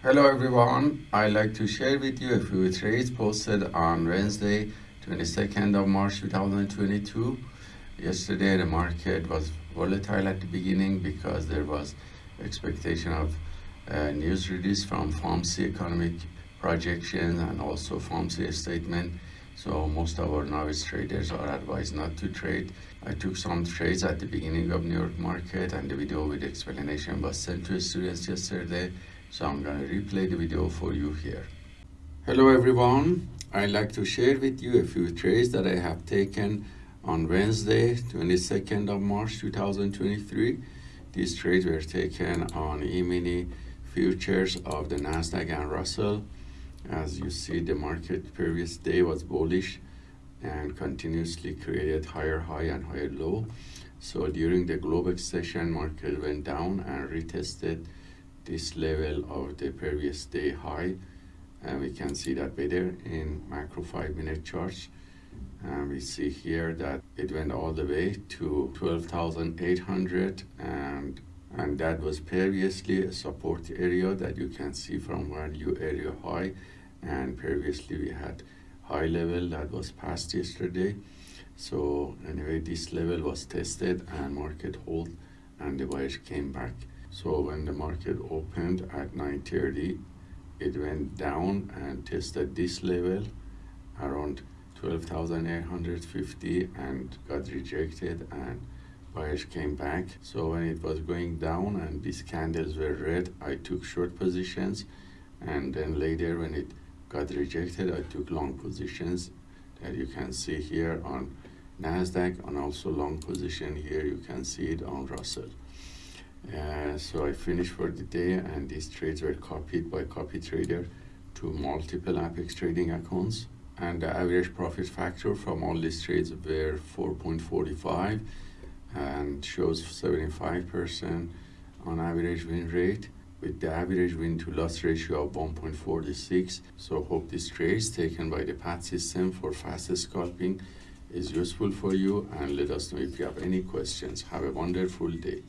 Hello everyone, I'd like to share with you a few trades posted on Wednesday, 22nd of March 2022. Yesterday the market was volatile at the beginning because there was expectation of uh, news release from FOMC economic projections and also FOMC statement. So most of our novice traders are advised not to trade. I took some trades at the beginning of New York market and the video with explanation was sent to students yesterday. So I'm going to replay the video for you here. Hello everyone. I'd like to share with you a few trades that I have taken on Wednesday, 22nd of March 2023. These trades were taken on E-mini futures of the Nasdaq and Russell. As you see, the market previous day was bullish and continuously created higher high and higher low. So during the Globex session, market went down and retested this level of the previous day high. And we can see that better in macro five minute charts. And we see here that it went all the way to 12,800 and and that was previously a support area that you can see from value area high and previously we had high level that was passed yesterday so anyway this level was tested and market hold and the buyers came back so when the market opened at 9.30 it went down and tested this level around 12,850 and got rejected and buyers came back. So when it was going down and these candles were red i took short positions. And then later when it got rejected i took long positions that you can see here on nasdaq and also long position here you can see it on russell so i finished for the day and these trades were copied by copy trader to multiple apex trading accounts. And the average profit factor from all these trades were 4.45 and shows 75% on average win rate with the average win to loss ratio of 1.46 so hope this trade taken by the PAT system for fast scalping is useful for you and let us know if you have any questions. Have a wonderful day